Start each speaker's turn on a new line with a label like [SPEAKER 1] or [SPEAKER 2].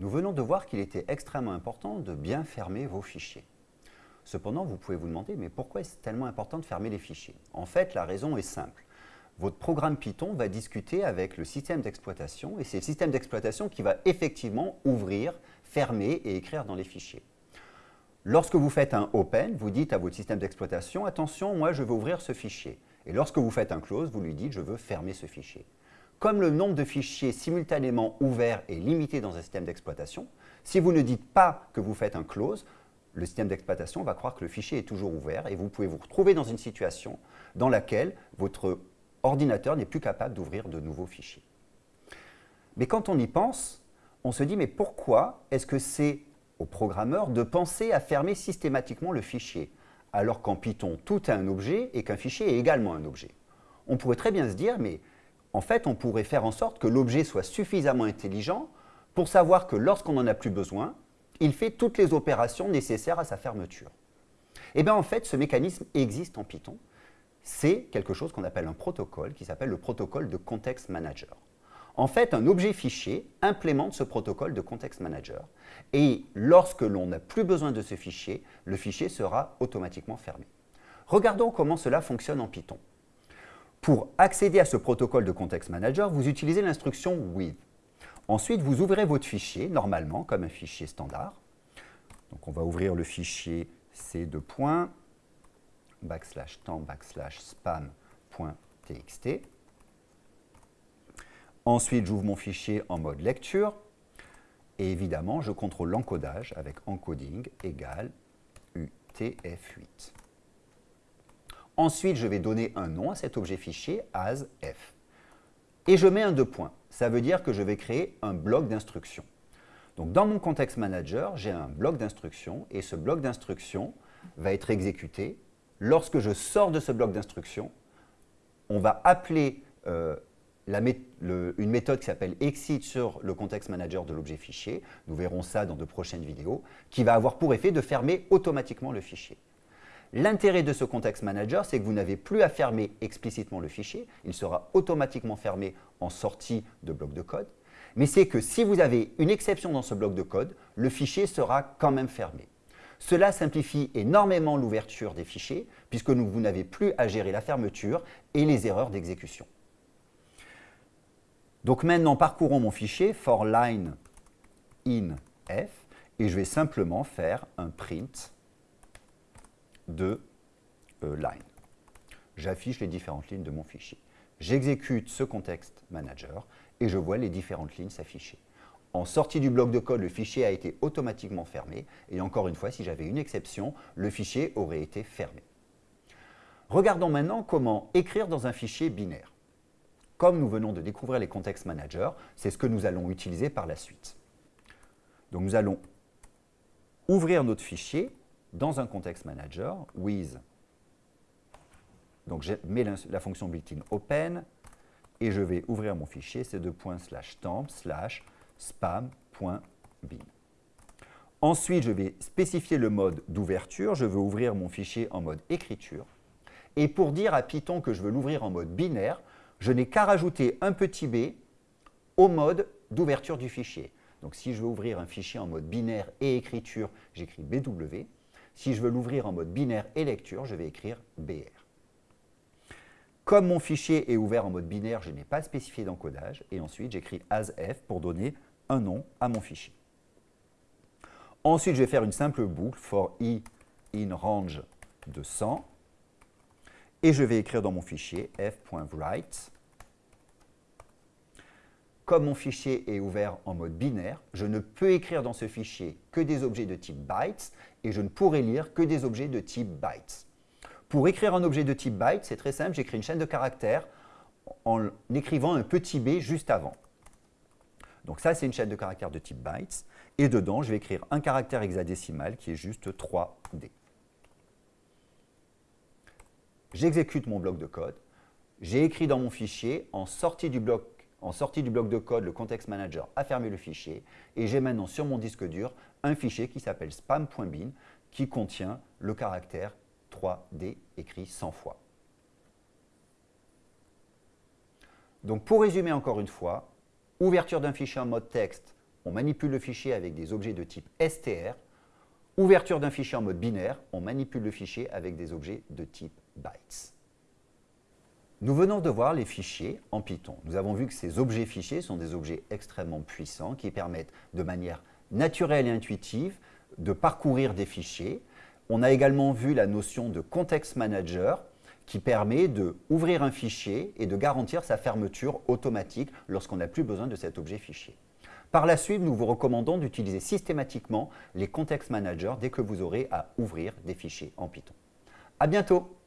[SPEAKER 1] Nous venons de voir qu'il était extrêmement important de bien fermer vos fichiers. Cependant, vous pouvez vous demander, mais pourquoi est-ce tellement important de fermer les fichiers? En fait, la raison est simple. Votre programme Python va discuter avec le système d'exploitation et c'est le système d'exploitation qui va effectivement ouvrir, fermer et écrire dans les fichiers. Lorsque vous faites un open, vous dites à votre système d'exploitation, attention, moi je veux ouvrir ce fichier. Et lorsque vous faites un close, vous lui dites, je veux fermer ce fichier. Comme le nombre de fichiers simultanément ouverts est limité dans un système d'exploitation, si vous ne dites pas que vous faites un close, le système d'exploitation va croire que le fichier est toujours ouvert et vous pouvez vous retrouver dans une situation dans laquelle votre ordinateur n'est plus capable d'ouvrir de nouveaux fichiers. Mais quand on y pense, on se dit, mais pourquoi est-ce que c'est au programmeur de penser à fermer systématiquement le fichier, alors qu'en Python, tout est un objet et qu'un fichier est également un objet? On pourrait très bien se dire, mais en fait, on pourrait faire en sorte que l'objet soit suffisamment intelligent pour savoir que lorsqu'on n'en a plus besoin, il fait toutes les opérations nécessaires à sa fermeture. Et eh bien en fait, ce mécanisme existe en Python. C'est quelque chose qu'on appelle un protocole qui s'appelle le protocole de Context Manager. En fait, un objet fichier implémente ce protocole de Context Manager. Et lorsque l'on n'a plus besoin de ce fichier, le fichier sera automatiquement fermé. Regardons comment cela fonctionne en Python. Pour accéder à ce protocole de Context Manager, vous utilisez l'instruction with. Ensuite, vous ouvrez votre fichier, normalement, comme un fichier standard. Donc, on va ouvrir le fichier c2. backslash temps backslash spam.txt. Ensuite, j'ouvre mon fichier en mode lecture. Et évidemment, je contrôle l'encodage avec encoding égale UTF-8. Ensuite, je vais donner un nom à cet objet fichier as f. Et je mets un deux points. Ça veut dire que je vais créer un bloc d'instructions. Donc, dans mon Context Manager, j'ai un bloc d'instructions et ce bloc d'instructions va être exécuté. Lorsque je sors de ce bloc d'instructions, on va appeler euh, une méthode qui s'appelle exit sur le Context Manager de l'objet fichier. Nous verrons ça dans de prochaines vidéos, qui va avoir pour effet de fermer automatiquement le fichier. L'intérêt de ce Context Manager, c'est que vous n'avez plus à fermer explicitement le fichier. Il sera automatiquement fermé en sortie de bloc de code. Mais c'est que si vous avez une exception dans ce bloc de code, le fichier sera quand même fermé. Cela simplifie énormément l'ouverture des fichiers, puisque vous n'avez plus à gérer la fermeture et les erreurs d'exécution. Donc maintenant, parcourons mon fichier for line in f, et je vais simplement faire un print de euh, line. J'affiche les différentes lignes de mon fichier. J'exécute ce context manager et je vois les différentes lignes s'afficher. En sortie du bloc de code, le fichier a été automatiquement fermé et encore une fois, si j'avais une exception, le fichier aurait été fermé. Regardons maintenant comment écrire dans un fichier binaire. Comme nous venons de découvrir les context managers, c'est ce que nous allons utiliser par la suite. Donc nous allons ouvrir notre fichier dans un context manager with, donc je mets la, fonction built-in open et je vais ouvrir mon fichier, c'est de slash temp slash spam.bin. Ensuite, je vais spécifier le mode d'ouverture. Je veux ouvrir mon fichier en mode écriture. Et pour dire à Python que je veux l'ouvrir en mode binaire, je n'ai qu'à rajouter un petit b au mode d'ouverture du fichier. Donc si je veux ouvrir un fichier en mode binaire et écriture, j'écris BW. Si je veux l'ouvrir en mode binaire et lecture, je vais écrire BR. Comme mon fichier est ouvert en mode binaire, je n'ai pas spécifié d'encodage. Et ensuite, j'écris asf pour donner un nom à mon fichier. Ensuite, je vais faire une simple boucle for i in range de 100. Et je vais écrire dans mon fichier f.write. Comme mon fichier est ouvert en mode binaire, je ne peux écrire dans ce fichier que des objets de type bytes et je ne pourrai lire que des objets de type bytes. Pour écrire un objet de type byte, c'est très simple, j'écris une chaîne de caractères en écrivant un petit b juste avant. Donc ça, c'est une chaîne de caractères de type bytes. Et dedans, je vais écrire un caractère hexadécimal qui est juste 3D. J'exécute mon bloc de code. J'ai écrit dans mon fichier, en sortie du bloc en sortie du bloc de code, le Context Manager a fermé le fichier et j'ai maintenant sur mon disque dur un fichier qui s'appelle spam.bin qui contient le caractère 3D écrit 100 fois. Donc pour résumer encore une fois, ouverture d'un fichier en mode texte on manipule le fichier avec des objets de type str. Ouverture d'un fichier en mode binaire, on manipule le fichier avec des objets de type bytes. Nous venons de voir les fichiers en Python. Nous avons vu que ces objets fichiers sont des objets extrêmement puissants qui permettent de manière naturelle et intuitive de parcourir des fichiers. On a également vu la notion de context manager qui permet d'ouvrir un fichier et de garantir sa fermeture automatique lorsqu'on n'a plus besoin de cet objet fichier. Par la suite, nous vous recommandons d'utiliser systématiquement les context managers dès que vous aurez à ouvrir des fichiers en Python. À bientôt